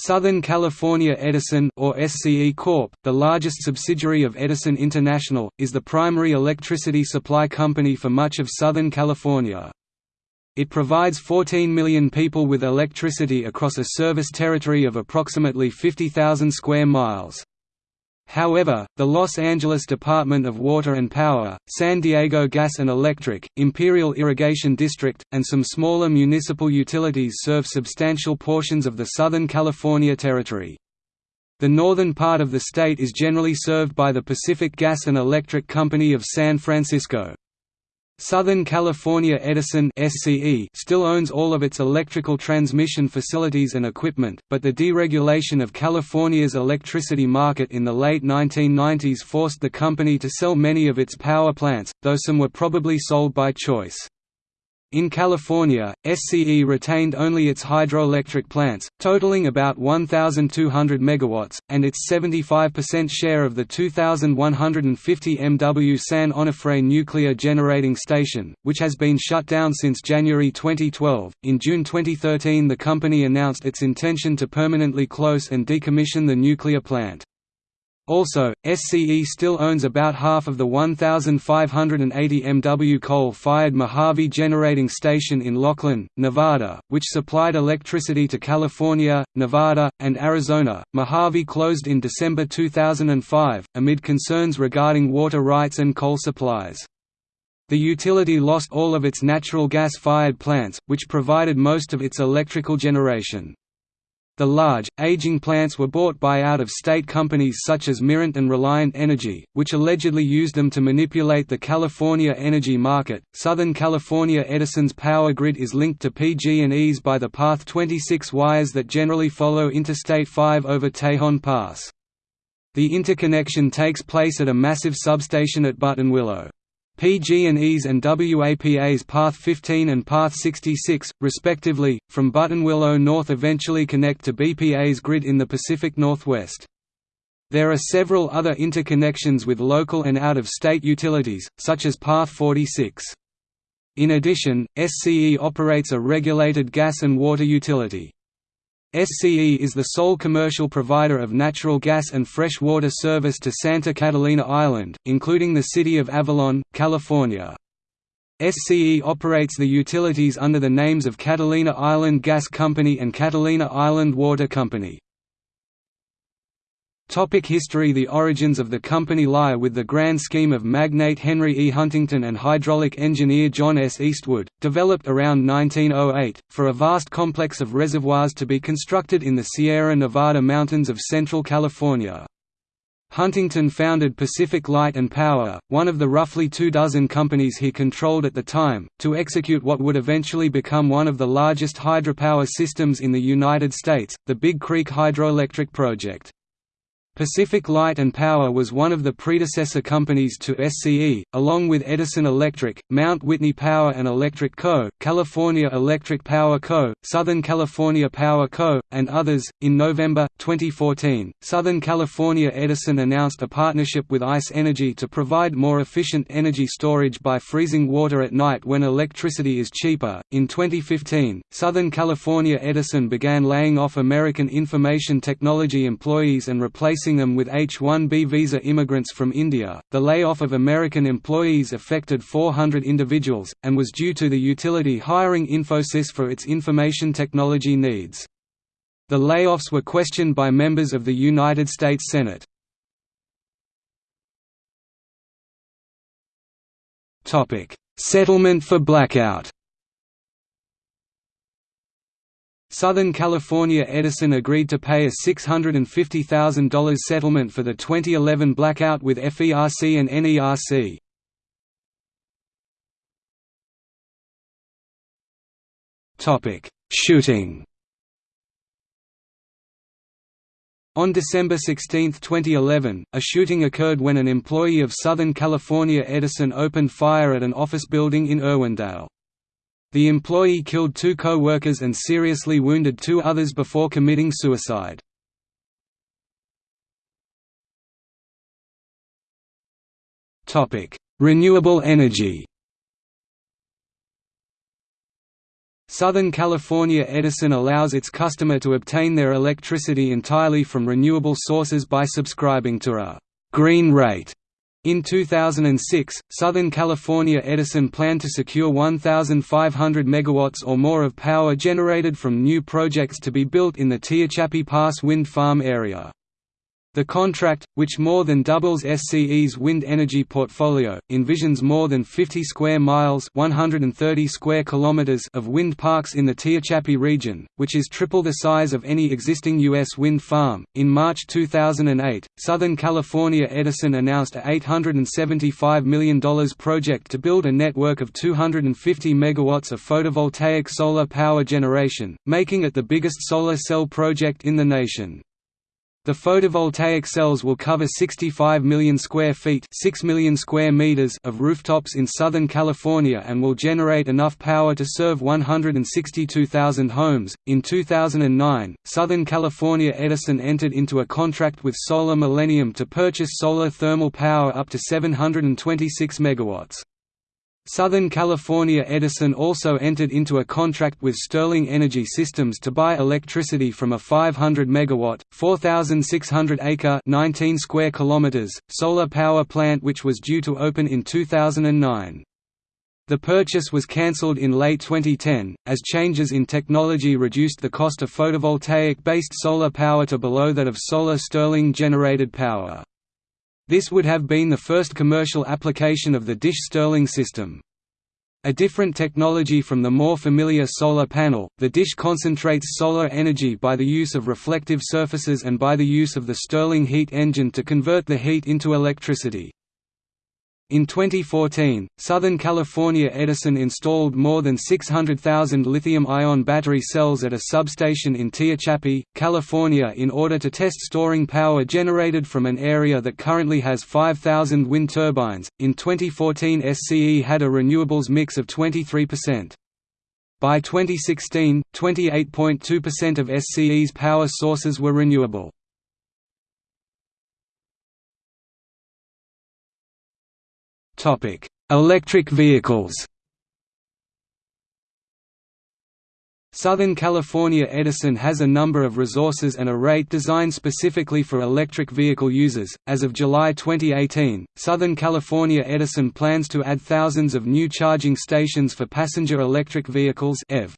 Southern California Edison or SCE Corp., the largest subsidiary of Edison International, is the primary electricity supply company for much of Southern California. It provides 14 million people with electricity across a service territory of approximately 50,000 square miles. However, the Los Angeles Department of Water and Power, San Diego Gas and Electric, Imperial Irrigation District, and some smaller municipal utilities serve substantial portions of the Southern California territory. The northern part of the state is generally served by the Pacific Gas and Electric Company of San Francisco. Southern California Edison still owns all of its electrical transmission facilities and equipment, but the deregulation of California's electricity market in the late 1990s forced the company to sell many of its power plants, though some were probably sold by choice. In California, SCE retained only its hydroelectric plants, totaling about 1,200 MW, and its 75% share of the 2,150 MW San Onofre nuclear generating station, which has been shut down since January 2012. In June 2013, the company announced its intention to permanently close and decommission the nuclear plant. Also, SCE still owns about half of the 1,580 MW coal-fired Mojave Generating Station in Laughlin, Nevada, which supplied electricity to California, Nevada, and Arizona. Mojave closed in December 2005, amid concerns regarding water rights and coal supplies. The utility lost all of its natural gas-fired plants, which provided most of its electrical generation. The large, aging plants were bought by out-of-state companies such as Mirant and Reliant Energy, which allegedly used them to manipulate the California energy market. Southern California Edison's power grid is linked to PG&E's by the Path 26 wires that generally follow Interstate 5 over Tejon Pass. The interconnection takes place at a massive substation at Buttonwillow. PG&E's and WAPA's Path 15 and Path 66, respectively, from Buttonwillow North eventually connect to BPA's grid in the Pacific Northwest. There are several other interconnections with local and out-of-state utilities, such as Path 46. In addition, SCE operates a regulated gas and water utility. SCE is the sole commercial provider of natural gas and fresh water service to Santa Catalina Island, including the city of Avalon, California. SCE operates the utilities under the names of Catalina Island Gas Company and Catalina Island Water Company. Topic history The origins of the company lie with the grand scheme of magnate Henry E. Huntington and hydraulic engineer John S. Eastwood, developed around 1908, for a vast complex of reservoirs to be constructed in the Sierra Nevada mountains of central California. Huntington founded Pacific Light and Power, one of the roughly two dozen companies he controlled at the time, to execute what would eventually become one of the largest hydropower systems in the United States, the Big Creek Hydroelectric Project. Pacific Light and Power was one of the predecessor companies to SCE, along with Edison Electric, Mount Whitney Power and Electric Co., California Electric Power Co., Southern California Power Co., and others. In November 2014, Southern California Edison announced a partnership with ICE Energy to provide more efficient energy storage by freezing water at night when electricity is cheaper. In 2015, Southern California Edison began laying off American information technology employees and replacing replacing them with H-1B visa immigrants from India. The layoff of American employees affected 400 individuals, and was due to the utility hiring Infosys for its information technology needs. The layoffs were questioned by members of the United States Senate. Settlement for blackout Southern California Edison agreed to pay a $650,000 settlement for the 2011 blackout with FERC and NERC. Topic: Shooting On December 16, 2011, a shooting occurred when an employee of Southern California Edison opened fire at an office building in Irwindale. The employee killed two co-workers and seriously wounded two others before committing suicide. Renewable energy Southern California Edison allows its customer to obtain their electricity entirely from renewable sources by subscribing to a «green rate». In 2006, Southern California Edison planned to secure 1,500 MW or more of power generated from new projects to be built in the Tehachapi Pass wind farm area. The contract, which more than doubles SCE's wind energy portfolio, envisions more than 50 square miles (130 square kilometers) of wind parks in the Tehachapi region, which is triple the size of any existing U.S. wind farm. In March 2008, Southern California Edison announced a $875 million project to build a network of 250 megawatts of photovoltaic solar power generation, making it the biggest solar cell project in the nation. The photovoltaic cells will cover 65 million square feet 6 million square meters of rooftops in Southern California and will generate enough power to serve 162,000 homes. In 2009, Southern California Edison entered into a contract with Solar Millennium to purchase solar thermal power up to 726 megawatts. Southern California Edison also entered into a contract with Stirling Energy Systems to buy electricity from a 500 megawatt, 4600 acre, 19 square kilometers solar power plant which was due to open in 2009. The purchase was cancelled in late 2010, as changes in technology reduced the cost of photovoltaic-based solar power to below that of solar Stirling generated power. This would have been the first commercial application of the Dish Stirling system. A different technology from the more familiar solar panel, the dish concentrates solar energy by the use of reflective surfaces and by the use of the Stirling heat engine to convert the heat into electricity. In 2014, Southern California Edison installed more than 600,000 lithium-ion battery cells at a substation in Tehachapi, California in order to test storing power generated from an area that currently has 5,000 wind turbines. In 2014, SCE had a renewables mix of 23%. By 2016, 28.2% of SCE's power sources were renewable. Topic: Electric vehicles. Southern California Edison has a number of resources and a rate designed specifically for electric vehicle users. As of July 2018, Southern California Edison plans to add thousands of new charging stations for passenger electric vehicles (EV).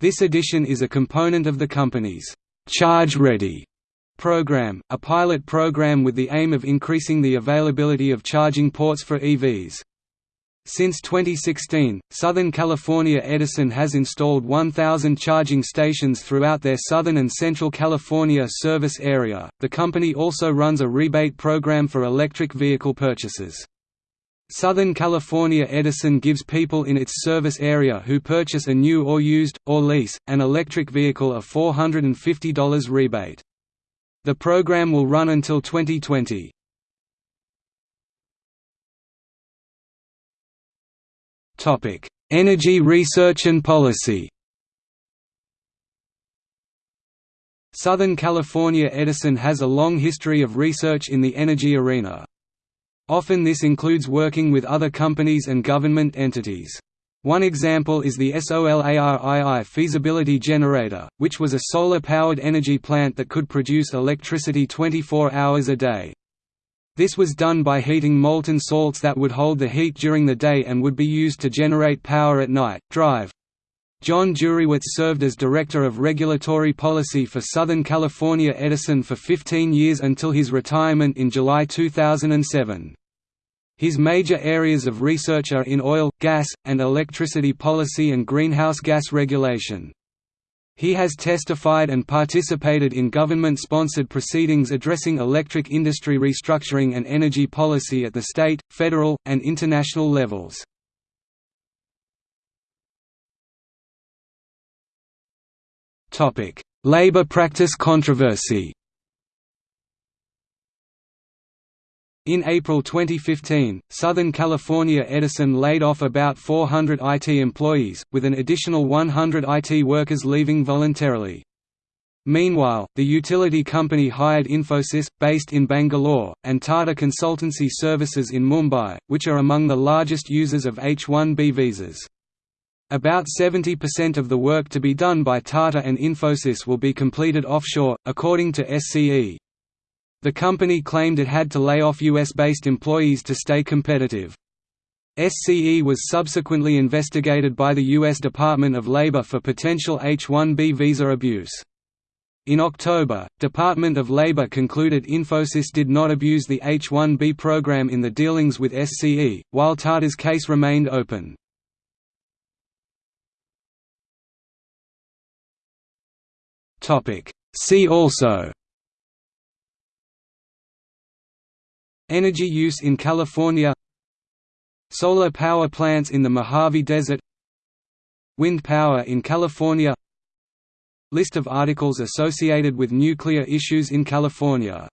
This addition is a component of the company's Charge Ready program, a pilot program with the aim of increasing the availability of charging ports for EVs. Since 2016, Southern California Edison has installed 1,000 charging stations throughout their Southern and Central California service area. The company also runs a rebate program for electric vehicle purchases. Southern California Edison gives people in its service area who purchase a new or used, or lease, an electric vehicle a $450 rebate. The program will run until 2020. Topic: Energy research and policy. Southern California Edison has a long history of research in the energy arena. Often this includes working with other companies and government entities. One example is the Solar Two feasibility generator, which was a solar-powered energy plant that could produce electricity 24 hours a day. This was done by heating molten salts that would hold the heat during the day and would be used to generate power at night. Drive. John Jurewicz served as Director of Regulatory Policy for Southern California Edison for 15 years until his retirement in July 2007. His major areas of research are in oil, gas, and electricity policy and greenhouse gas regulation. He has testified and participated in government-sponsored proceedings addressing electric industry restructuring and energy policy at the state, federal, and international levels. Labor practice controversy In April 2015, Southern California Edison laid off about 400 IT employees, with an additional 100 IT workers leaving voluntarily. Meanwhile, the utility company hired Infosys, based in Bangalore, and Tata Consultancy Services in Mumbai, which are among the largest users of H-1B visas. About 70% of the work to be done by Tata and Infosys will be completed offshore, according to SCE. The company claimed it had to lay off US-based employees to stay competitive. SCE was subsequently investigated by the U.S. Department of Labor for potential H-1B visa abuse. In October, Department of Labor concluded Infosys did not abuse the H-1B program in the dealings with SCE, while Tata's case remained open. See also Energy use in California Solar power plants in the Mojave Desert Wind power in California List of articles associated with nuclear issues in California